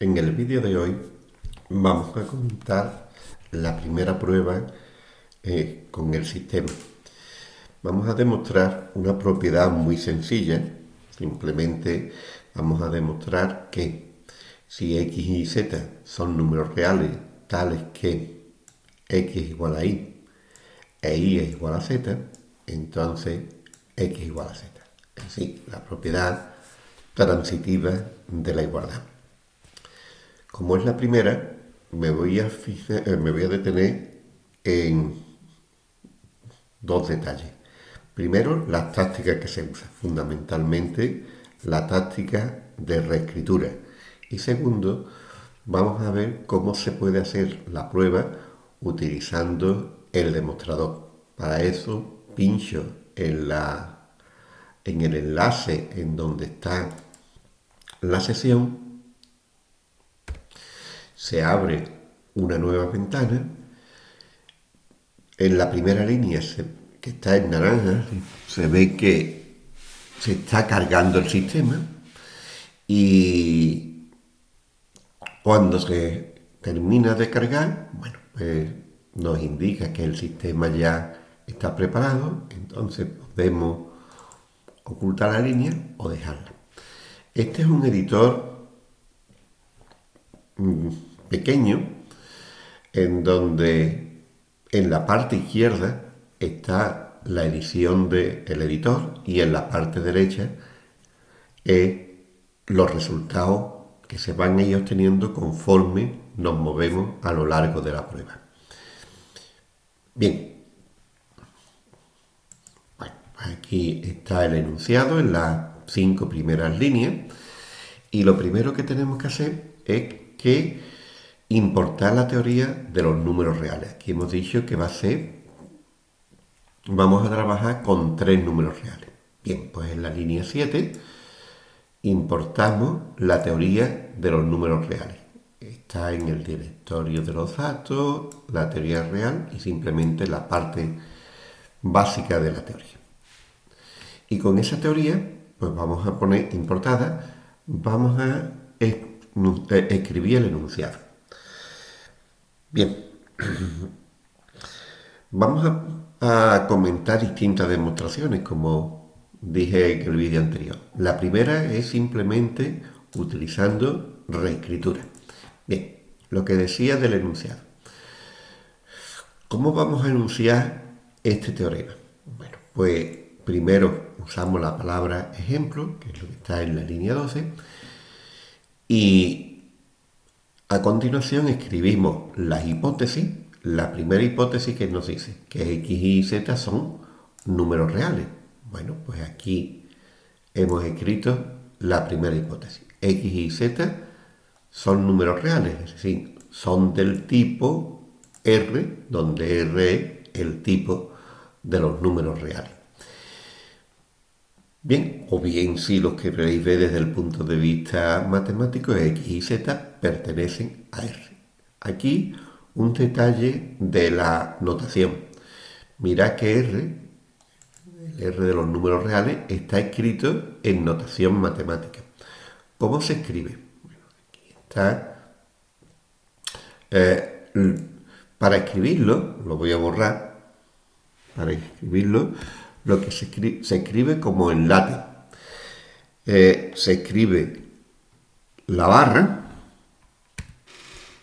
En el vídeo de hoy vamos a comentar la primera prueba eh, con el sistema. Vamos a demostrar una propiedad muy sencilla. Simplemente vamos a demostrar que si x y z son números reales tales que x es igual a y e y es igual a z, entonces x igual a z. Decir, la propiedad transitiva de la igualdad. Como es la primera, me voy a, eh, me voy a detener en dos detalles. Primero, las tácticas que se usan, fundamentalmente la táctica de reescritura. Y segundo, vamos a ver cómo se puede hacer la prueba utilizando el demostrador. Para eso pincho en el enlace en donde está la sesión, se abre una nueva ventana, en la primera línea que está en naranja se ve que se está cargando el sistema y cuando se termina de cargar, bueno, pues nos indica que el sistema ya está preparado, entonces podemos ocultar la línea o dejarla. Este es un editor pequeño en donde en la parte izquierda está la edición del editor y en la parte derecha es los resultados que se van ellos obteniendo conforme nos movemos a lo largo de la prueba. Bien, aquí está el enunciado en las cinco primeras líneas y lo primero que tenemos que hacer es que importar la teoría de los números reales. Aquí hemos dicho que va a ser, vamos a trabajar con tres números reales. Bien, pues en la línea 7 importamos la teoría de los números reales. Está en el directorio de los datos, la teoría real y simplemente la parte básica de la teoría. Y con esa teoría, pues vamos a poner importada, vamos a escribir el enunciado. Bien, vamos a, comentar distintas demostraciones, como dije en el vídeo anterior. La primera es simplemente utilizando reescritura. Bien, lo que decía del enunciado. ¿Cómo vamos a enunciar este teorema? Bueno, pues primero usamos la palabra ejemplo, que es lo que está en la línea 12, y a continuación escribimos las hipótesis. La primera hipótesis que nos dice que x y z son números reales. Bueno, pues aquí hemos escrito la primera hipótesis. x y z son números reales, es decir, son del tipo R, donde R es el tipo de los números reales. Bien, o bien si los que veis desde el punto de vista matemático, x y z pertenecen a R. Aquí un detalle de la notación. Mirad que R, el R de los números reales, está escrito en notación matemática. ¿Cómo se escribe? Bueno, aquí está. Eh, para escribirlo, lo voy a borrar, para escribirlo, lo que se escribe, como en latín. Eh, se escribe la barra,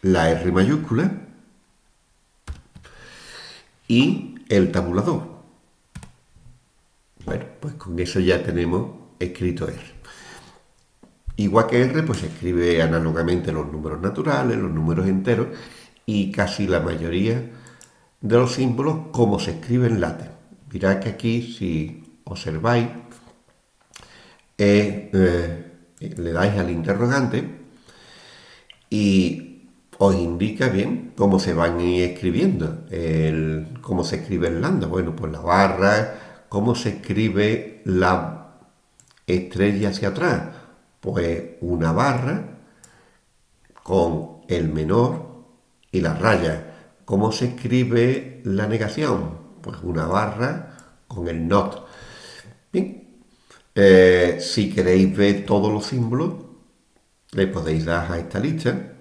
la R mayúscula y el tabulador. Bueno, pues con eso ya tenemos escrito R. Igual que R, pues se escribe análogamente los números naturales, los números enteros y casi la mayoría de los símbolos como se escribe en latín. Mirad que aquí, si observáis, eh, le dais al interrogante y os indica bien cómo se van a ir escribiendo, cómo se escribe el lambda. Bueno, pues la barra, cómo se escribe la estrella hacia atrás. Pues una barra con el menor y la raya. ¿Cómo se escribe la negación? Pues una barra con el not. Bien, eh, si queréis ver todos los símbolos, le podéis dar a esta lista.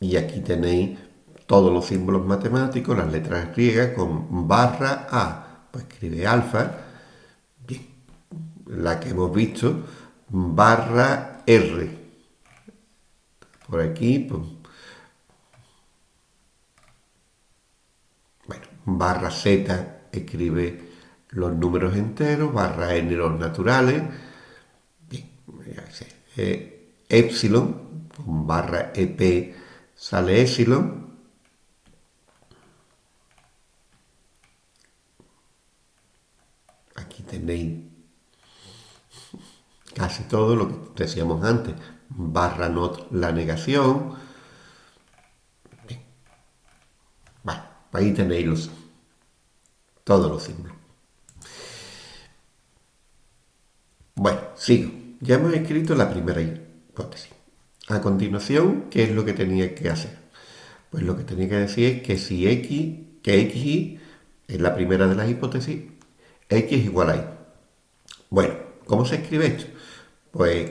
Y aquí tenéis todos los símbolos matemáticos, las letras griegas con barra A. Pues escribe alfa. Bien, la que hemos visto, barra R. Por aquí, pues, bueno, barra Z escribe los números enteros, barra N los naturales, bien, eh, epsilon, con barra EP sale epsilon, aquí tenéis casi todo lo que decíamos antes, barra not la negación, bien. Bueno, ahí tenéis los, todos los símbolos. Bueno, sigo. Ya hemos escrito la primera hipótesis. A continuación, ¿qué es lo que tenía que hacer? Pues lo que tenía que decir es que si x, que xy es la primera de las hipótesis, x es igual a y. Bueno, ¿cómo se escribe esto? Pues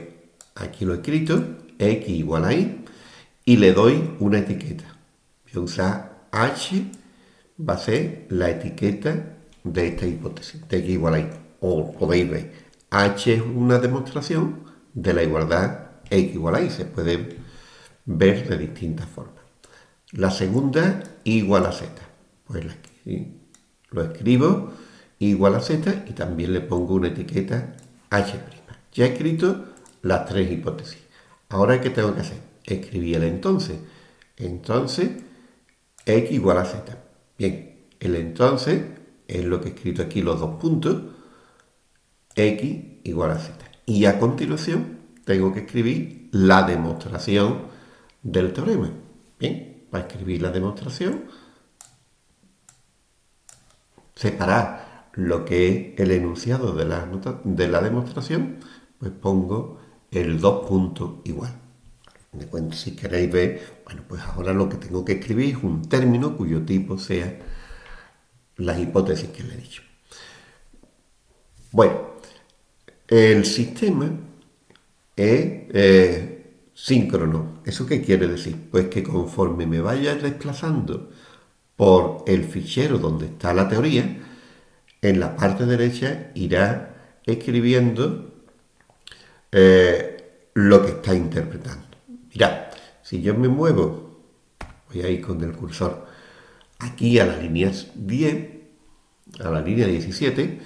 aquí lo he escrito, x igual a y, y le doy una etiqueta. Voy a usar h, va a ser la etiqueta de esta hipótesis, de x igual a y. O podéis ver, H es una demostración de la igualdad X igual a Y. Se puede ver de distintas formas. La segunda, igual a Z. Pues lo escribo, igual a Z, y también le pongo una etiqueta H'. Ya he escrito las tres hipótesis. Ahora, ¿qué tengo que hacer? Escribir el entonces. Entonces, X igual a Z. Bien, el entonces es lo que he escrito aquí, los dos puntos, x igual a z. Y a continuación tengo que escribir la demostración del teorema. Bien, para escribir la demostración, separar lo que es el enunciado de la, de la demostración, pues pongo el dos puntos igual. Si queréis ver, bueno, pues ahora lo que tengo que escribir es un término cuyo tipo sea las hipótesis que le he dicho. Bueno, el sistema es eh, síncrono. ¿Eso qué quiere decir? Pues que conforme me vaya desplazando por el fichero donde está la teoría, en la parte derecha irá escribiendo eh, lo que está interpretando. Mirad, si yo me muevo, voy a ir con el cursor aquí a la línea 10, a la línea 17,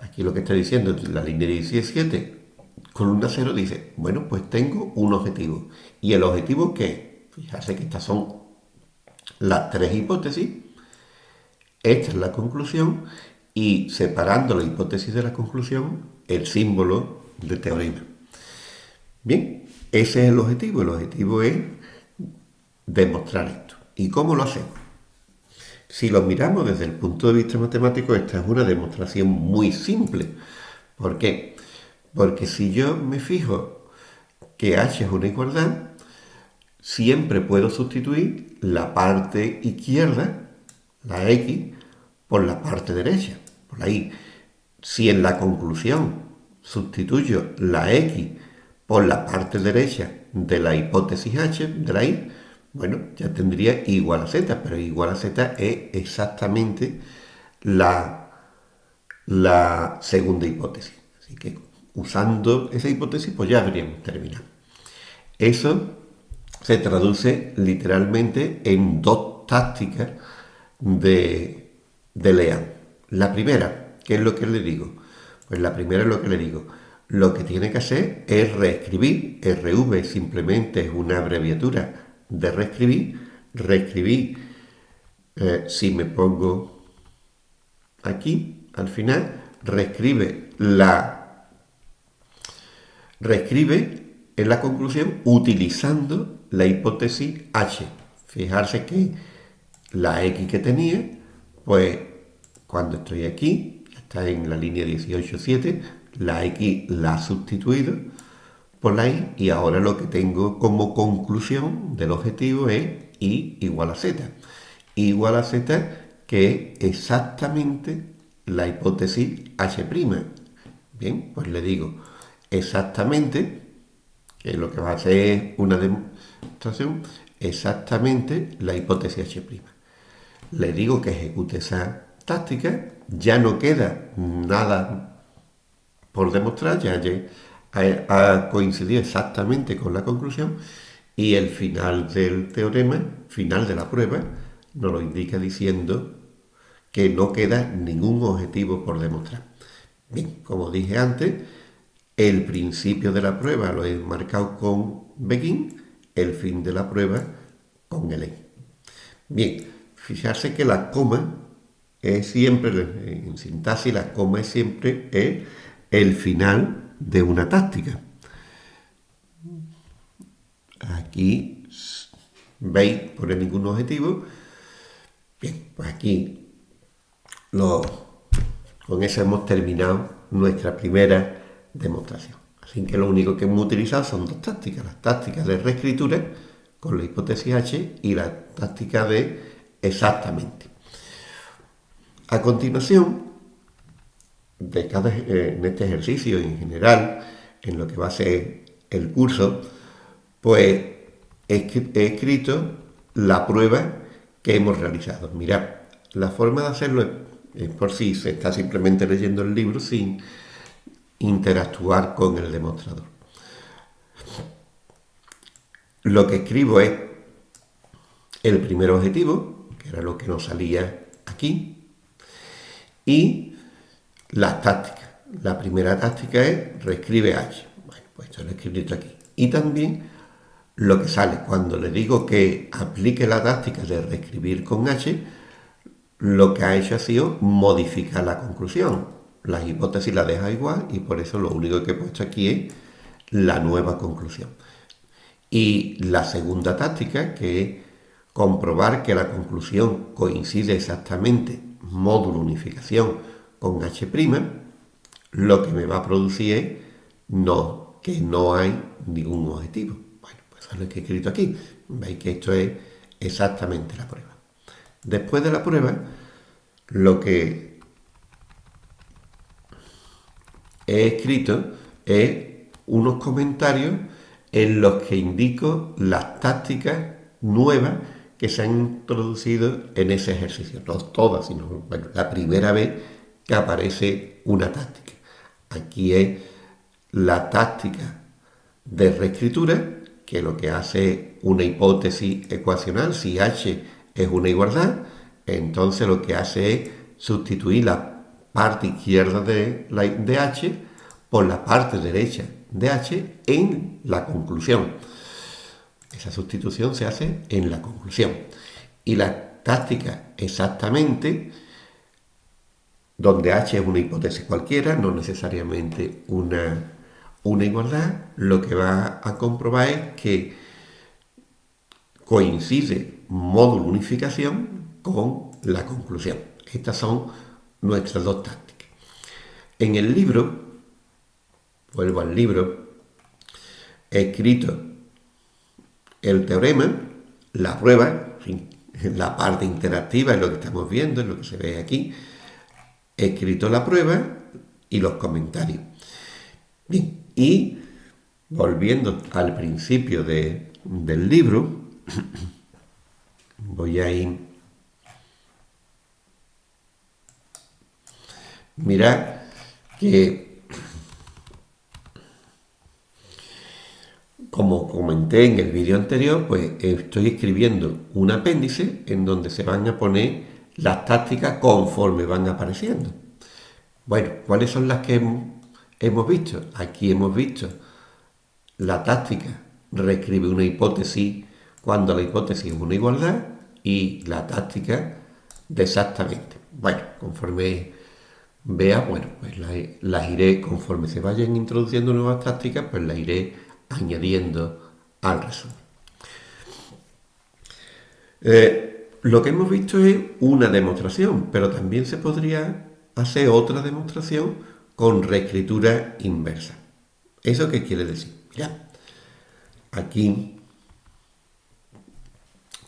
Aquí lo que está diciendo la línea 17 columna 0 dice, bueno, pues tengo un objetivo. ¿Y el objetivo qué? Fíjate que estas son las tres hipótesis. Esta es la conclusión y separando la hipótesis de la conclusión, el símbolo de teorema. Bien, ese es el objetivo. El objetivo es demostrar esto. ¿Y cómo lo hacemos? Si lo miramos desde el punto de vista matemático, esta es una demostración muy simple. ¿Por qué? Porque si yo me fijo que h es una igualdad, siempre puedo sustituir la parte izquierda, la x, por la parte derecha, por la. Si en la conclusión sustituyo la x por la parte derecha de la hipótesis h, de la y, bueno, ya tendría igual a z, pero igual a z es exactamente la, la segunda hipótesis. Así que usando esa hipótesis, pues ya habríamos terminado. Eso se traduce literalmente en dos tácticas de, de Lean. La primera, ¿qué es lo que le digo? Pues la primera es lo que le digo. Lo que tiene que hacer es reescribir. RV simplemente es una abreviatura de reescribir, reescribir, eh, si me pongo aquí, al final, reescribe la, reescribe en la conclusión utilizando la hipótesis H. Fijarse que la X que tenía, pues cuando estoy aquí, está en la línea 18.7, la X la ha sustituido por la y y ahora lo que tengo como conclusión del objetivo es y igual a z. igual a z que es exactamente la hipótesis h'. Bien, pues le digo exactamente, que lo que va a hacer es una demostración, exactamente la hipótesis H'. Le digo que ejecute esa táctica, ya no queda nada por demostrar, ya ha coincidido exactamente con la conclusión y el final del teorema, final de la prueba, nos lo indica diciendo que no queda ningún objetivo por demostrar. Bien, como dije antes, el principio de la prueba lo he marcado con begin, el fin de la prueba con el end. Bien, fijarse que la coma es siempre, en sintaxis la coma es siempre el final de una táctica. Aquí veis, pone ningún objetivo. Bien, pues aquí con eso hemos terminado nuestra primera demostración. Así que lo único que hemos utilizado son dos tácticas, las tácticas de reescritura con la hipótesis H y la táctica de exactamente. A continuación, de cada, eh, en este ejercicio en general, en lo que va a ser el curso, pues he escrito la prueba que hemos realizado. Mirad, la forma de hacerlo es por si se está simplemente leyendo el libro sin interactuar con el demostrador. Lo que escribo es el primer objetivo, que era lo que nos salía aquí, y las tácticas. La primera táctica es reescribe H. Bueno, pues esto lo he escrito aquí. Y también lo que sale cuando le digo que aplique la táctica de reescribir con H, lo que ha hecho ha sido modificar la conclusión. La hipótesis la deja igual y por eso lo único que he puesto aquí es la nueva conclusión. Y la segunda táctica, que es comprobar que la conclusión coincide exactamente módulo unificación con H', lo que me va a producir es no, que no hay ningún objetivo. Bueno, pues es lo que he escrito aquí. Veis que esto es exactamente la prueba. Después de la prueba, lo que he escrito es unos comentarios en los que indico las tácticas nuevas que se han introducido en ese ejercicio. No todas, sino la primera vez aparece una táctica. Aquí es la táctica de reescritura, que lo que hace es una hipótesis ecuacional, si H es una igualdad, entonces lo que hace es sustituir la parte izquierda de, de H por la parte derecha de H en la conclusión. Esa sustitución se hace en la conclusión. Y la táctica exactamente, donde H es una hipótesis cualquiera, no necesariamente una, una igualdad, lo que va a comprobar es que coincide módulo unificación con la conclusión. Estas son nuestras dos tácticas. En el libro, vuelvo al libro, he escrito el teorema, la prueba, la parte interactiva es lo que estamos viendo, es lo que se ve aquí. He escrito la prueba y los comentarios. Bien, y volviendo al principio del libro, voy a ir... Mirad que, como comenté en el vídeo anterior, pues estoy escribiendo un apéndice en donde se van a poner las tácticas conforme van apareciendo. Bueno, ¿cuáles son las que hemos visto? Aquí hemos visto la táctica reescribe una hipótesis cuando la hipótesis es una igualdad y la táctica de exactamente. Bueno, conforme vea, bueno, pues las, iré, conforme se vayan introduciendo nuevas tácticas, pues las iré añadiendo al resumen. Eh, lo que hemos visto es una demostración, pero también se podría hacer otra demostración con reescritura inversa. ¿Eso qué quiere decir? Ya, aquí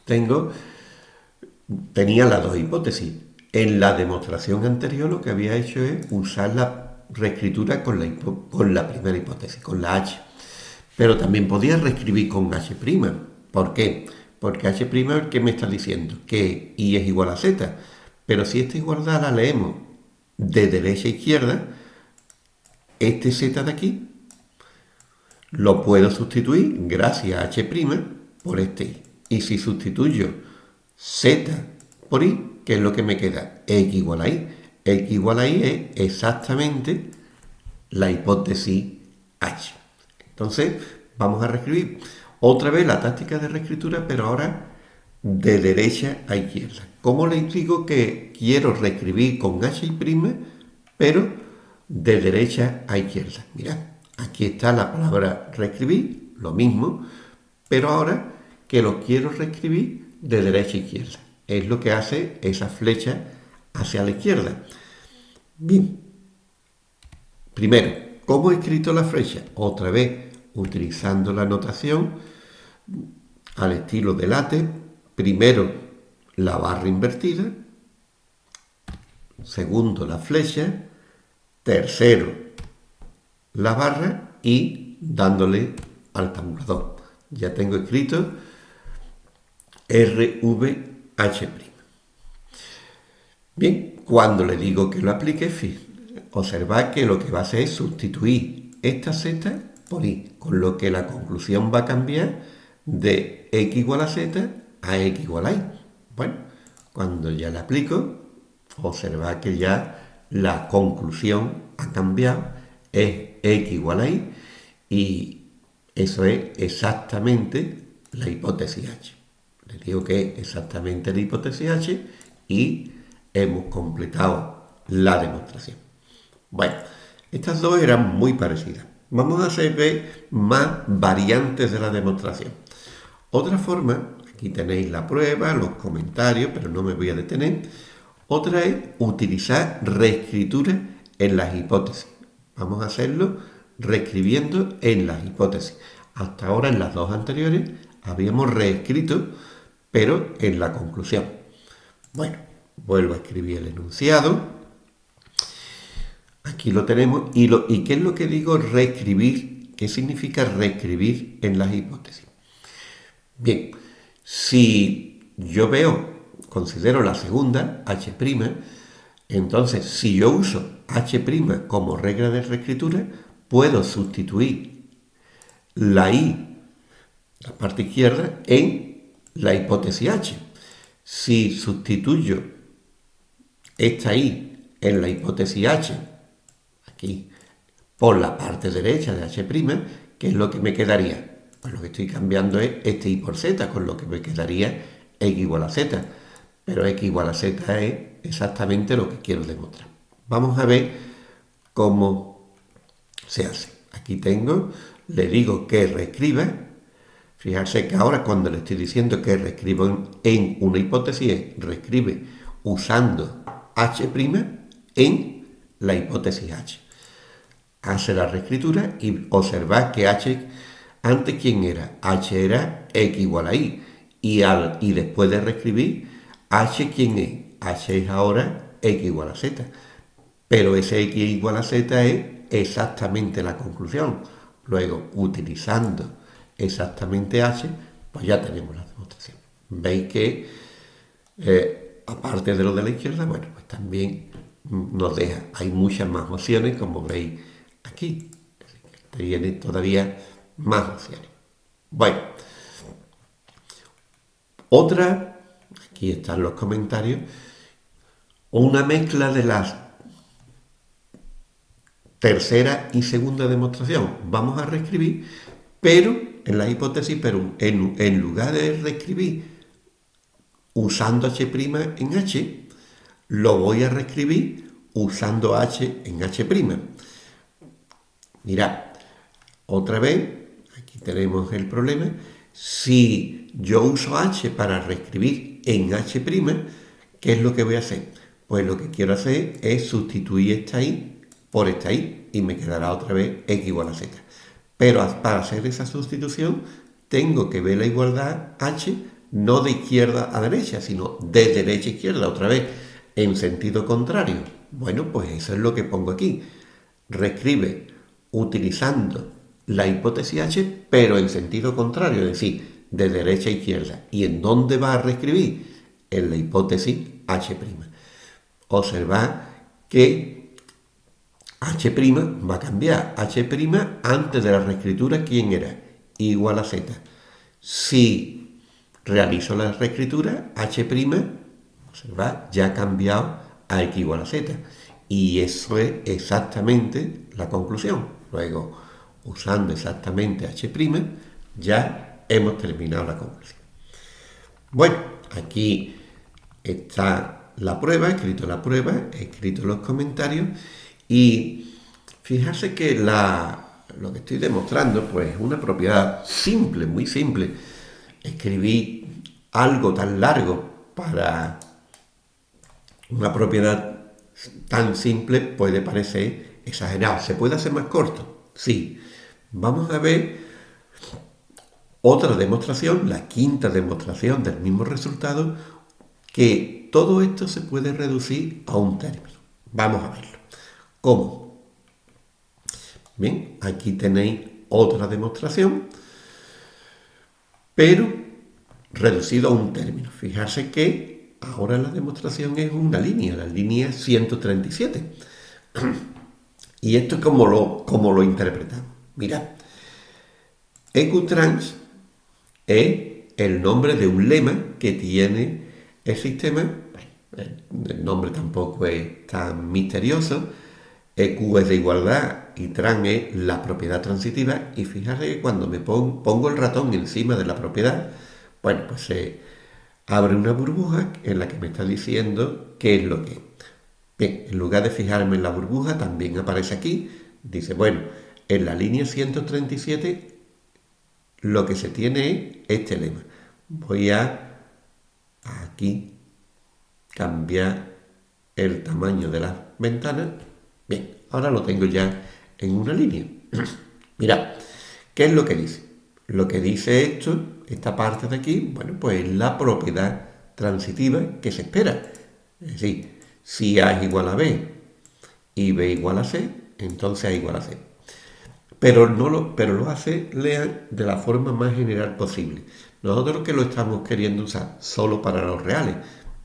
tengo, tenía las dos hipótesis. En la demostración anterior lo que había hecho es usar la reescritura con la, primera hipótesis, con la H. Pero también podía reescribir con H'. ¿Por qué? H' ¿qué me está diciendo? Que I es igual a Z. Pero si esta igualdad la leemos de derecha a izquierda, este Z de aquí lo puedo sustituir gracias a H' por este I. Y si sustituyo Z por I, ¿qué es lo que me queda? X igual a I. X igual a Y es exactamente la hipótesis H. Entonces, vamos a reescribir otra vez la táctica de reescritura, pero ahora de derecha a izquierda. ¿Cómo le digo que quiero reescribir con H pero de derecha a izquierda? Mirad, aquí está la palabra reescribir, lo mismo, pero ahora que lo quiero reescribir de derecha a izquierda. Es lo que hace esa flecha hacia la izquierda. Bien. Primero, ¿cómo he escrito la flecha? Otra vez, utilizando la notación al estilo de late. Primero, la barra invertida. Segundo, la flecha. Tercero, la barra y dándole al tabulador. Ya tengo escrito RVH'. Bien, cuando le digo que lo aplique, observad que lo que va a hacer es sustituir esta z por i, con lo que la conclusión va a cambiar de x igual a z a x igual a y. Bueno, cuando ya le aplico, observad que ya la conclusión ha cambiado, es x igual a y, y eso es exactamente la hipótesis h. Le digo que es exactamente la hipótesis h y hemos completado la demostración. Bueno, estas dos eran muy parecidas. Vamos a hacer más variantes de la demostración. Otra forma, aquí tenéis la prueba, los comentarios, pero no me voy a detener. Otra es utilizar reescritura en las hipótesis. Vamos a hacerlo reescribiendo en las hipótesis. Hasta ahora en las dos anteriores habíamos reescrito, pero en la conclusión. Bueno, vuelvo a escribir el enunciado. Aquí lo tenemos. ¿Y, ¿Y qué es lo que digo reescribir? ¿Qué significa reescribir en las hipótesis? Bien, si yo veo, considero la segunda, H', entonces si yo uso H' como regla de reescritura, puedo sustituir la I, la parte izquierda, en la hipótesis H. Si sustituyo esta I en la hipótesis H, aquí, por la parte derecha de H', ¿qué es lo que me quedaría? Pues lo que estoy cambiando es este y por z, con lo que me quedaría x igual a z. Pero x igual a z es exactamente lo que quiero demostrar. Vamos a ver cómo se hace. Aquí tengo, le digo que reescriba. Fijarse que ahora cuando le estoy diciendo que reescribo en una hipótesis, reescribe usando h' en la hipótesis h. Hace la reescritura y observa que h antes, ¿quién era? H era X igual a Y. Y, al, y después de reescribir, H, ¿quién es? H es ahora X igual a Z. Pero ese X igual a Z es exactamente la conclusión. Luego, utilizando exactamente H, pues ya tenemos la demostración. Veis que, eh, aparte de lo de la izquierda, bueno, pues también nos deja, hay muchas más opciones, como veis aquí. Tiene todavía más opciones. Bueno, otra, aquí están los comentarios, una mezcla de las tercera y segunda demostración. Vamos a reescribir, pero en la hipótesis, pero en, en lugar de reescribir usando h' en h, lo voy a reescribir usando h en h'. Mirad, otra vez tenemos el problema. Si yo uso h para reescribir en h', ¿qué es lo que voy a hacer? Pues lo que quiero hacer es sustituir esta i por esta i y me quedará otra vez x igual a z. Pero para hacer esa sustitución tengo que ver la igualdad h no de izquierda a derecha, sino de derecha a izquierda, otra vez en sentido contrario. Bueno, pues eso es lo que pongo aquí. reescribe utilizando la hipótesis H, pero en sentido contrario, es decir, de derecha a izquierda. ¿Y en dónde va a reescribir? En la hipótesis H'. Observad que H' va a cambiar. H' antes de la reescritura, ¿quién era? Igual a Z. Si realizo la reescritura, H', observad, ya ha cambiado a X igual a Z. Y eso es exactamente la conclusión. Luego, usando exactamente H', ya hemos terminado la conclusión. Bueno, aquí está la prueba, he escrito la prueba, he escrito los comentarios y fijarse que la, lo que estoy demostrando pues es una propiedad simple, muy simple. Escribí algo tan largo para una propiedad tan simple puede parecer exagerado. ¿Se puede hacer más corto? Sí. Vamos a ver otra demostración, la quinta demostración del mismo resultado, que todo esto se puede reducir a un término. Vamos a verlo. ¿Cómo? Bien, aquí tenéis otra demostración, pero reducido a un término. Fijarse que ahora la demostración es una línea, la línea 137. Y esto es como lo, como lo interpretamos. Mirad, EQTrans es el nombre de un lema que tiene el sistema. el nombre tampoco es tan misterioso. EQ es de igualdad y trans es la propiedad transitiva. Y fíjate que cuando me pongo, el ratón encima de la propiedad, bueno, pues se abre una burbuja en la que me está diciendo qué es lo que Bien, en lugar de fijarme en la burbuja, también aparece aquí. Dice, bueno, en la línea 137 lo que se tiene es este lema. Voy a aquí cambiar el tamaño de las ventanas. Bien, ahora lo tengo ya en una línea. Mirad, ¿qué es lo que dice? Lo que dice esto, esta parte de aquí, bueno, pues es la propiedad transitiva que se espera. Es decir, si A es igual a B y B igual a C, entonces A igual a C pero, no lo, pero lo hace lean de la forma más general posible. Nosotros que lo estamos queriendo usar solo para los reales.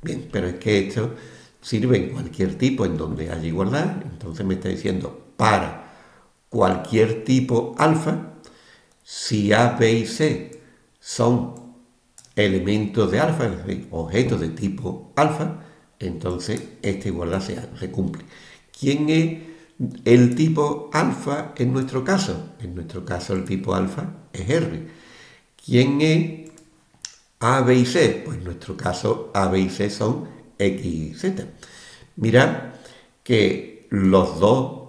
Bien, pero es que esto sirve en cualquier tipo en donde haya igualdad. Entonces me está diciendo para cualquier tipo alfa, si A, B y C son elementos de alfa, es decir, objetos de tipo alfa, entonces esta igualdad se, se cumple. ¿Quién es el tipo alfa en nuestro caso, en nuestro caso el tipo alfa es R. ¿Quién es A, B y C? Pues en nuestro caso A, B y C son X y Z. Mirad que los dos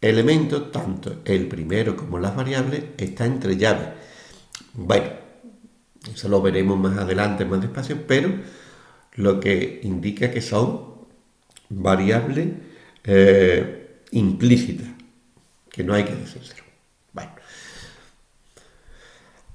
elementos, tanto el primero como las variables, están entre llaves. Bueno, eso lo veremos más adelante, más despacio, pero lo que indica que son variables eh, implícita, que no hay que decírselo. Bueno,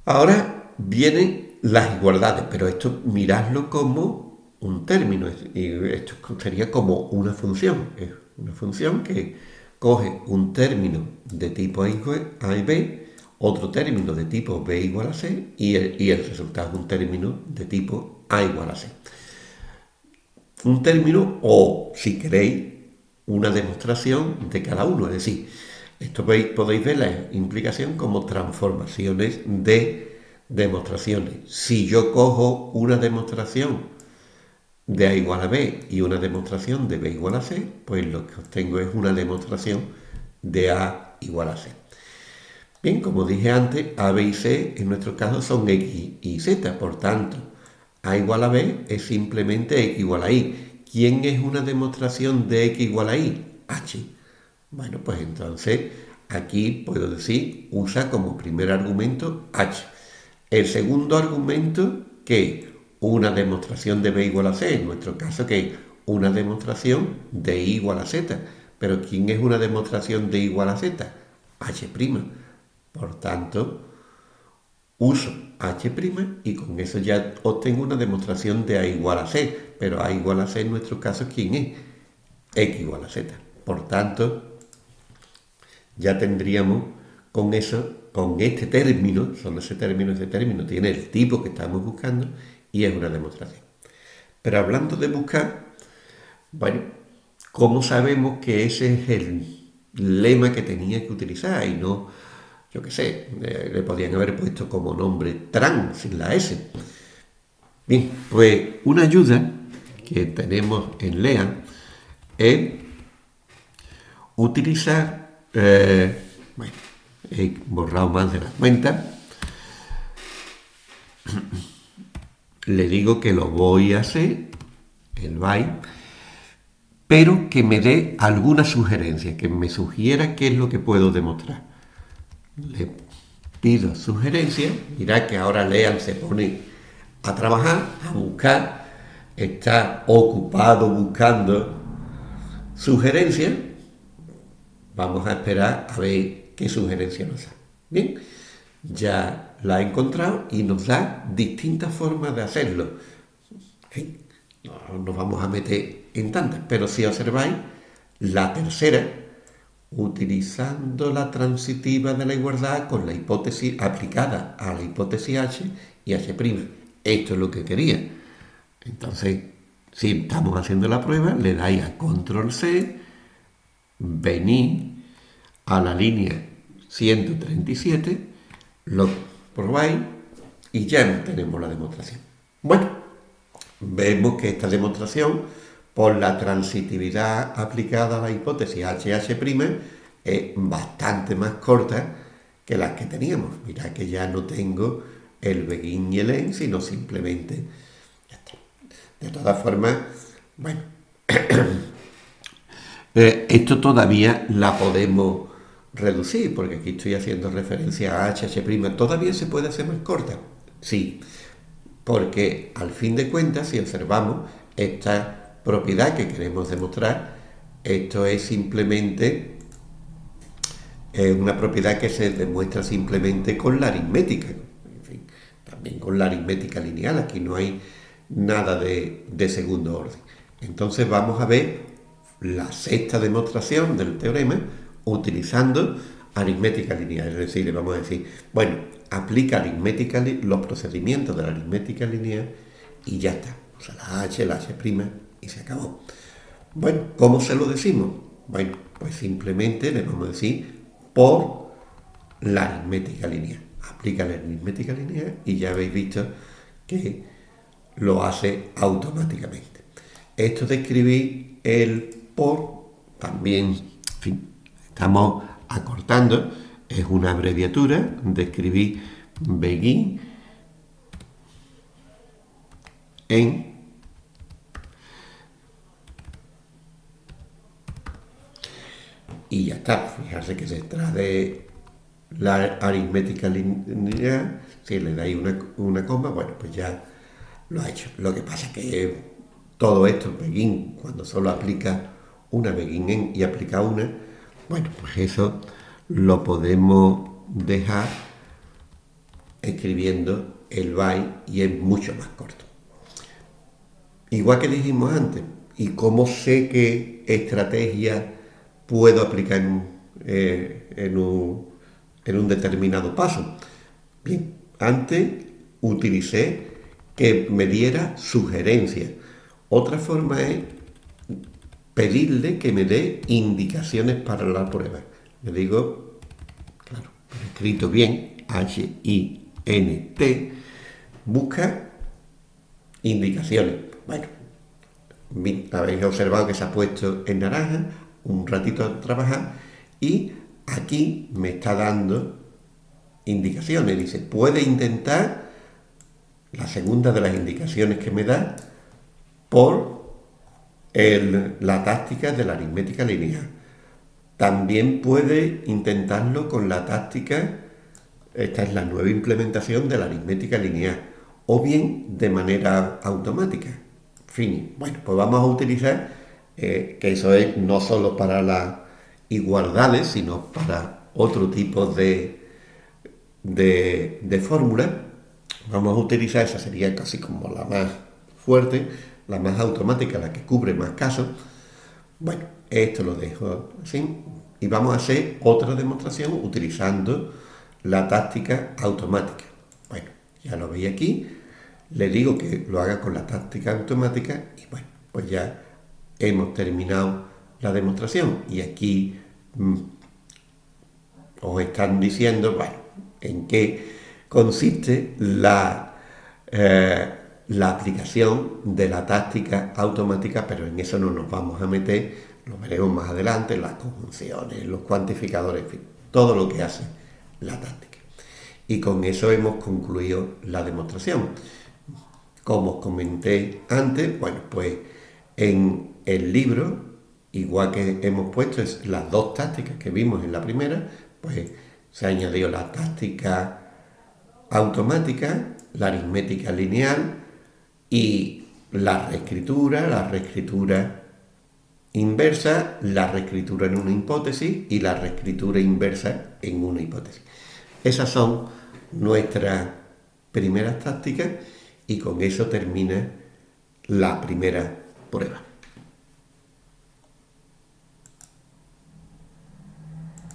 ahora vienen las igualdades, pero esto miradlo como un término, esto sería como una función, es una función que coge un término de tipo A y B, otro término de tipo B igual a C y el, y el resultado es un término de tipo A igual a C. Un término o, si queréis, una demostración de cada uno. Es decir, esto podéis ver la implicación como transformaciones de demostraciones. Si yo cojo una demostración de A igual a B y una demostración de B igual a C, pues lo que obtengo es una demostración de A igual a C. Bien, como dije antes, A, B y C en nuestro caso son X y Z, por tanto, A igual a B es simplemente X igual a Y. ¿Quién es una demostración de x igual a y? h. Bueno, pues entonces aquí puedo decir, usa como primer argumento h. El segundo argumento, que una demostración de b igual a c, en nuestro caso que una demostración de y igual a z. Pero ¿quién es una demostración de igual a z? h'. Por tanto, uso h' y con eso ya obtengo una demostración de a igual a c, pero a igual a c en nuestro caso, ¿quién es? x igual a z. Por tanto, ya tendríamos con eso, con este término, solo ese término, ese término tiene el tipo que estamos buscando y es una demostración. Pero hablando de buscar, bueno, ¿cómo sabemos que ese es el lema que tenía que utilizar y no, yo qué sé, eh, le podían haber puesto como nombre tran sin la S? Bien, pues una ayuda que tenemos en LEAN es utilizar, eh, bueno, he borrado más de la cuenta, le digo que lo voy a hacer, el byte, pero que me dé alguna sugerencia, que me sugiera qué es lo que puedo demostrar. Le pido sugerencia, mira que ahora Lean se pone a trabajar, a buscar, está ocupado buscando sugerencias, vamos a esperar a ver qué sugerencia nos da. Bien, ya la he encontrado y nos da distintas formas de hacerlo. No nos vamos a meter en tantas, pero si observáis, la tercera, utilizando la transitiva de la igualdad con la hipótesis aplicada a la hipótesis H y H'. Esto es lo que quería. Entonces, si estamos haciendo la prueba, le dais a control C, venís a la línea 137, lo probáis y ya tenemos la demostración. Bueno, vemos que esta demostración, por la transitividad aplicada a la hipótesis HH', es bastante más corta que las que teníamos. Mirad que ya no tengo el begin y el en, sino simplemente de todas formas, bueno, eh, esto todavía la podemos reducir, porque aquí estoy haciendo referencia a HH', todavía se puede hacer más corta, sí, porque al fin de cuentas, si observamos esta propiedad que queremos demostrar, esto es simplemente eh, una propiedad que se demuestra simplemente con la aritmética, en fin, también con la aritmética lineal, aquí no hay nada de, segundo orden. Entonces vamos a ver la sexta demostración del teorema utilizando aritmética lineal. Es decir, le vamos a decir, bueno, aplica aritmética, los procedimientos de la aritmética lineal y ya está. O sea, la h, la h' y se acabó. Bueno, ¿cómo se lo decimos? Bueno, pues simplemente le vamos a decir por la aritmética lineal. Aplica la aritmética lineal y ya habéis visto que lo hace automáticamente. Esto de escribir el por, también, estamos acortando, es una abreviatura de escribir begin en y ya está. Fijarse que detrás de la aritmética lineal, si le dais una, una coma, bueno, pues ya lo ha hecho. Lo que pasa es que todo esto, begin, cuando solo aplica una en y aplica una, bueno, pues eso lo podemos dejar escribiendo el by y es mucho más corto. Igual que dijimos antes, ¿y cómo sé qué estrategia puedo aplicar en, eh, en, un, en un determinado paso? Bien, antes utilicé que me diera sugerencias. Otra forma es pedirle que me dé indicaciones para la prueba. Le digo, claro, escrito bien, H-I-N-T, busca indicaciones. Bueno, habéis observado que se ha puesto en naranja, un ratito a trabajar, y aquí me está dando indicaciones. Dice, puede intentar la segunda de las indicaciones que me da por la táctica de la aritmética lineal. También puede intentarlo con la táctica, esta es la nueva implementación de la aritmética lineal, o bien de manera automática. Fin. Bueno, pues vamos a utilizar, eh, que eso es no solo para las igualdades, sino para otro tipo de, de, de fórmulas Vamos a utilizar, esa sería casi como la más fuerte, la más automática, la que cubre más casos. Bueno, esto lo dejo así, y vamos a hacer otra demostración utilizando la táctica automática. Bueno, ya lo veis aquí, le digo que lo haga con la táctica automática y bueno, pues ya hemos terminado la demostración y aquí mm, os están diciendo, bueno, en qué consiste la, eh, la aplicación de la táctica automática, pero en eso no nos vamos a meter, lo veremos más adelante, las conjunciones, los cuantificadores, en fin, todo lo que hace la táctica. Y con eso hemos concluido la demostración. Como os comenté antes, bueno, pues en el libro, igual que hemos puesto las dos tácticas que vimos en la primera, pues se ha añadido la táctica automática, la aritmética lineal y la reescritura, la reescritura inversa, la reescritura en una hipótesis y la reescritura inversa en una hipótesis. Esas son nuestras primeras tácticas y con eso termina la primera prueba.